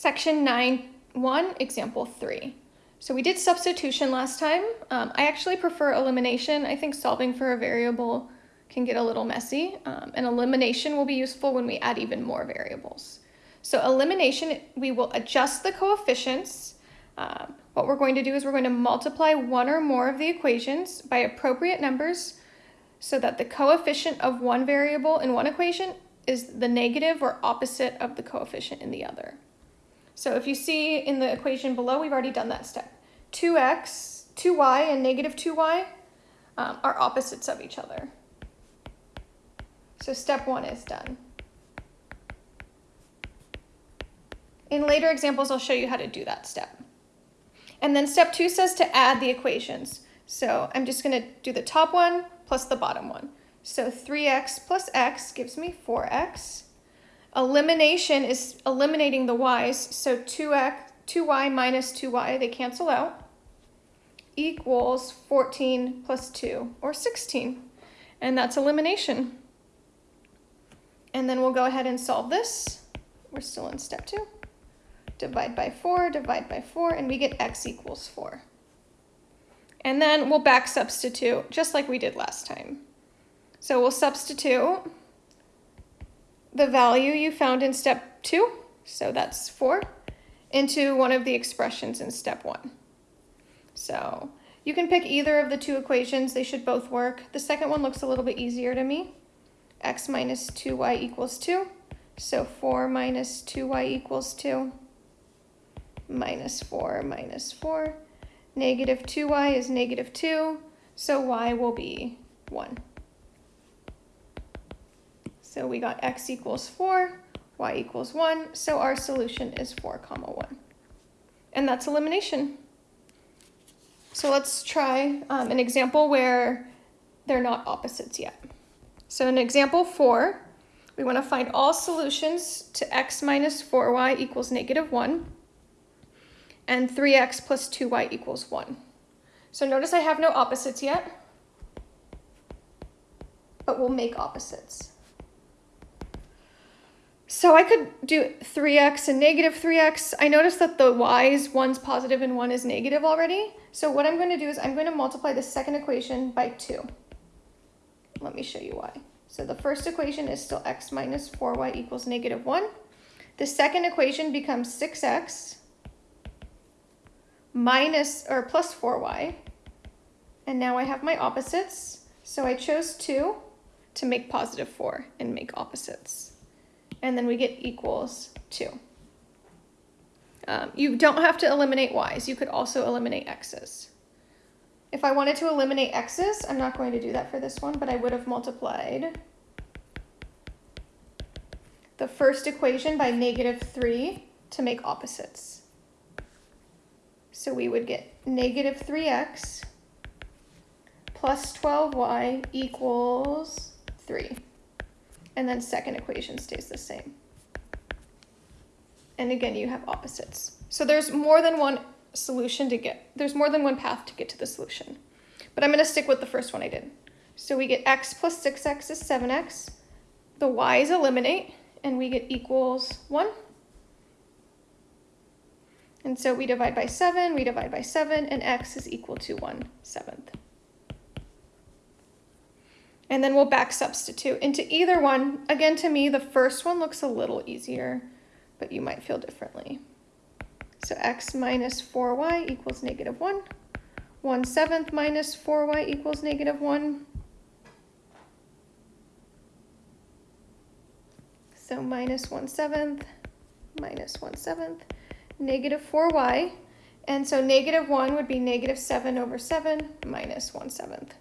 Section 9.1, example 3. So we did substitution last time. Um, I actually prefer elimination. I think solving for a variable can get a little messy, um, and elimination will be useful when we add even more variables. So elimination, we will adjust the coefficients. Um, what we're going to do is we're going to multiply one or more of the equations by appropriate numbers so that the coefficient of one variable in one equation is the negative or opposite of the coefficient in the other. So if you see in the equation below, we've already done that step. 2x, 2y, and negative 2y um, are opposites of each other. So step one is done. In later examples, I'll show you how to do that step. And then step two says to add the equations. So I'm just gonna do the top one plus the bottom one. So 3x plus x gives me 4x. Elimination is eliminating the y's, so 2x, 2y minus 2y, they cancel out, equals 14 plus 2, or 16. And that's elimination. And then we'll go ahead and solve this. We're still in step two. Divide by 4, divide by 4, and we get x equals 4. And then we'll back substitute, just like we did last time. So we'll substitute the value you found in step 2, so that's 4, into one of the expressions in step 1. So you can pick either of the two equations. They should both work. The second one looks a little bit easier to me x minus 2y equals 2. So 4 minus 2y equals 2. Minus 4 minus 4. Negative 2y is negative 2. So y will be 1. So we got x equals 4, y equals 1. So our solution is 4 comma 1. And that's elimination. So let's try um, an example where they're not opposites yet. So in example four, we want to find all solutions to x minus 4y equals negative 1 and 3x plus 2y equals 1. So notice I have no opposites yet, but we'll make opposites. So I could do 3x and negative 3x. I noticed that the y's, one's positive and one is negative already. So what I'm going to do is I'm going to multiply the second equation by 2. Let me show you why. So the first equation is still x minus 4y equals negative 1. The second equation becomes 6x minus or plus 4y. And now I have my opposites. So I chose 2 to make positive 4 and make opposites. And then we get equals 2. Um, you don't have to eliminate y's. You could also eliminate x's. If I wanted to eliminate x's, I'm not going to do that for this one, but I would have multiplied the first equation by negative 3 to make opposites. So we would get negative 3x plus 12y equals 3. And then second equation stays the same. And again, you have opposites. So there's more than one solution to get, there's more than one path to get to the solution. But I'm going to stick with the first one I did. So we get x plus 6x is 7x. The y's eliminate, and we get equals 1. And so we divide by 7, we divide by 7, and x is equal to 1 seventh. And then we'll back substitute into either one. Again, to me, the first one looks a little easier, but you might feel differently. So x minus 4y equals negative 1. 1 seventh minus 4y equals negative 1. So minus 1 seventh minus 1 seventh, negative 4y. And so negative 1 would be negative 7 over 7 minus 1 seventh.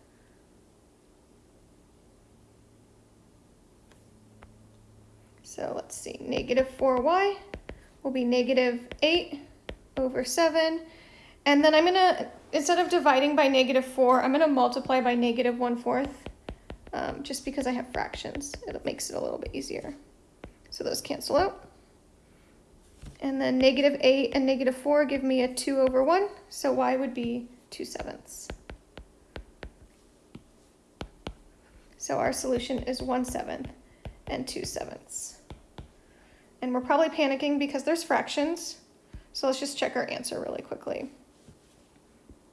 So let's see, negative 4y will be negative 8 over 7. And then I'm going to, instead of dividing by negative 4, I'm going to multiply by negative 1 fourth, um, just because I have fractions. It makes it a little bit easier. So those cancel out. And then negative 8 and negative 4 give me a 2 over 1, so y would be 2 sevenths. So our solution is 1 seventh and 2 sevenths. And we're probably panicking because there's fractions. So let's just check our answer really quickly.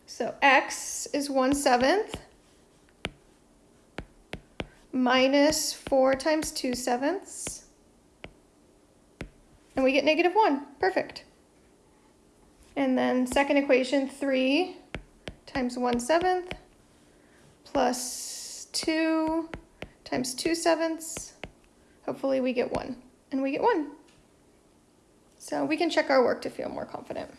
So x is 1 seventh minus 4 times 2 sevenths. And we get negative 1. Perfect. And then second equation, 3 times 1 seventh plus 2 times 2 sevenths. Hopefully we get 1. And we get 1. So we can check our work to feel more confident.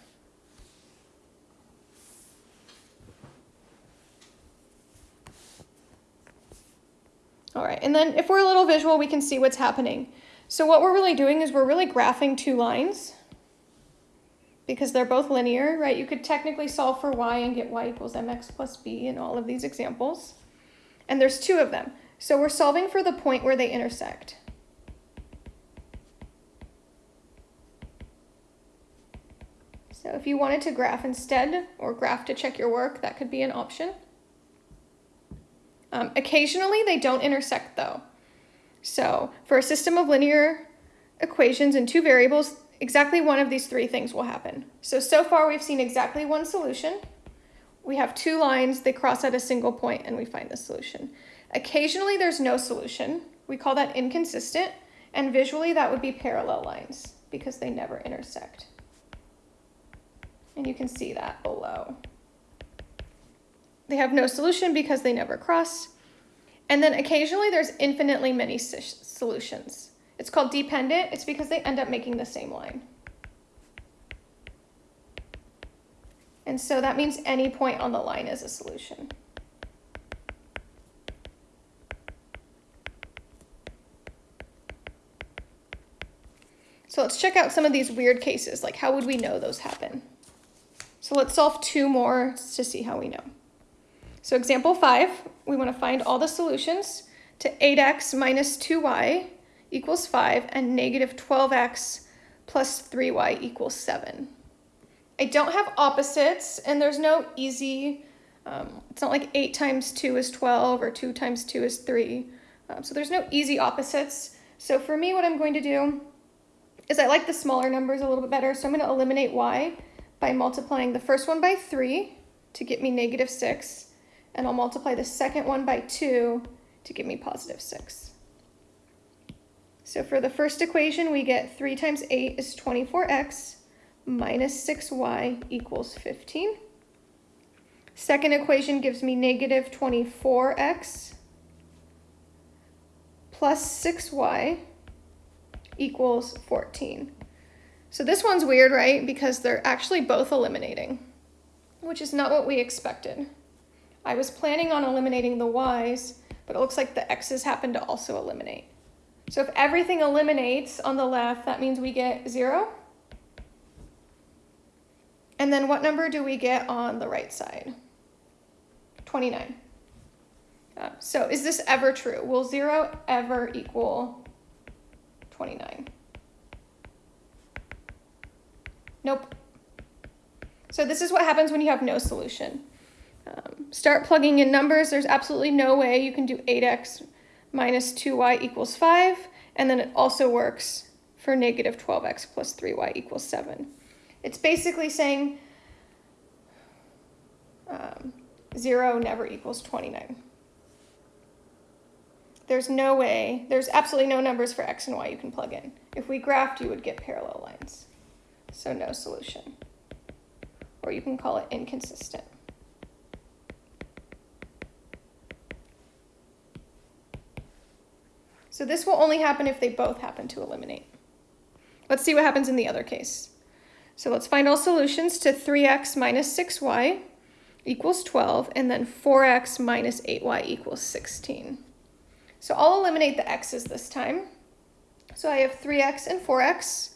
All right, and then if we're a little visual, we can see what's happening. So what we're really doing is we're really graphing two lines because they're both linear, right? You could technically solve for y and get y equals mx plus b in all of these examples. And there's two of them. So we're solving for the point where they intersect. If you wanted to graph instead, or graph to check your work, that could be an option. Um, occasionally, they don't intersect though. So for a system of linear equations and two variables, exactly one of these three things will happen. So, so far we've seen exactly one solution. We have two lines, they cross at a single point and we find the solution. Occasionally there's no solution. We call that inconsistent. And visually that would be parallel lines because they never intersect. And you can see that below. They have no solution because they never cross. And then occasionally there's infinitely many solutions. It's called dependent. It's because they end up making the same line. And so that means any point on the line is a solution. So let's check out some of these weird cases, like how would we know those happen? So let's solve two more to see how we know. So example five, we want to find all the solutions to 8x minus 2y equals 5 and negative 12x plus 3y equals 7. I don't have opposites and there's no easy, um, it's not like 8 times 2 is 12 or 2 times 2 is 3. Um, so there's no easy opposites. So for me what I'm going to do is I like the smaller numbers a little bit better. So I'm going to eliminate y by multiplying the first one by 3 to get me negative 6 and I'll multiply the second one by 2 to give me positive 6. So for the first equation, we get 3 times 8 is 24x minus 6y equals 15. Second equation gives me negative 24x plus 6y equals 14. So this one's weird, right? Because they're actually both eliminating, which is not what we expected. I was planning on eliminating the y's, but it looks like the x's happen to also eliminate. So if everything eliminates on the left, that means we get zero. And then what number do we get on the right side? 29. Uh, so is this ever true? Will zero ever equal 29? Nope. So this is what happens when you have no solution. Um, start plugging in numbers. There's absolutely no way you can do 8x minus 2y equals 5, and then it also works for negative 12x plus 3y equals 7. It's basically saying um, 0 never equals 29. There's no way, there's absolutely no numbers for x and y you can plug in. If we graphed, you would get parallel lines. So no solution. Or you can call it inconsistent. So this will only happen if they both happen to eliminate. Let's see what happens in the other case. So let's find all solutions to 3x minus 6y equals 12, and then 4x minus 8y equals 16. So I'll eliminate the x's this time. So I have 3x and 4x.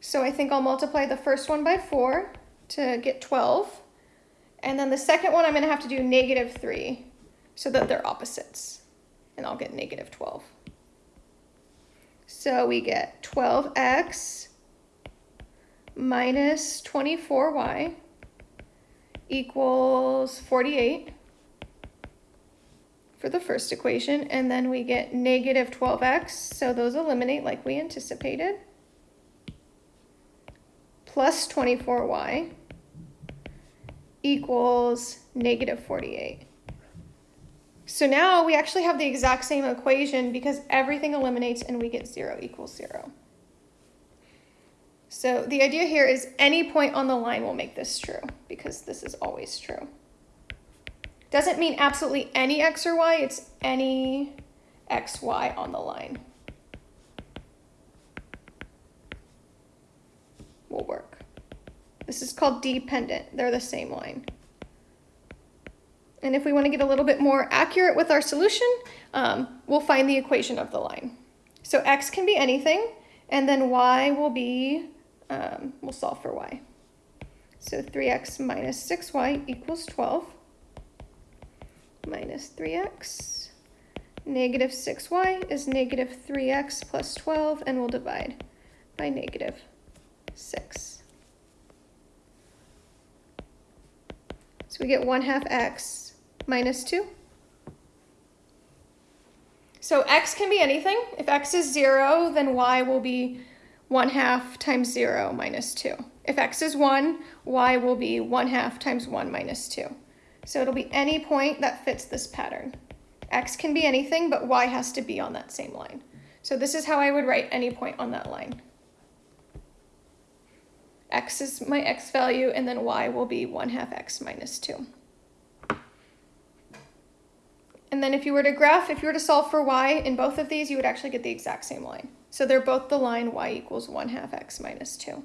So I think I'll multiply the first one by 4 to get 12. And then the second one I'm going to have to do negative 3 so that they're opposites. And I'll get negative 12. So we get 12x minus 24y equals 48 for the first equation. And then we get negative 12x, so those eliminate like we anticipated. Plus 24y equals negative 48. So now we actually have the exact same equation because everything eliminates and we get 0 equals 0. So the idea here is any point on the line will make this true because this is always true. Doesn't mean absolutely any x or y, it's any x, y on the line. Will work. This is called dependent. They're the same line. And if we want to get a little bit more accurate with our solution, um, we'll find the equation of the line. So x can be anything, and then y will be, um, we'll solve for y. So 3x minus 6y equals 12 minus 3x. Negative 6y is negative 3x plus 12, and we'll divide by negative 6. So we get 1 half x minus 2. So x can be anything. If x is 0, then y will be 1 half times 0 minus 2. If x is 1, y will be 1 half times 1 minus 2. So it'll be any point that fits this pattern. X can be anything, but Y has to be on that same line. So this is how I would write any point on that line. X is my X value, and then Y will be 1 half X minus 2. And then if you were to graph, if you were to solve for Y in both of these, you would actually get the exact same line. So they're both the line Y equals 1 half X minus 2.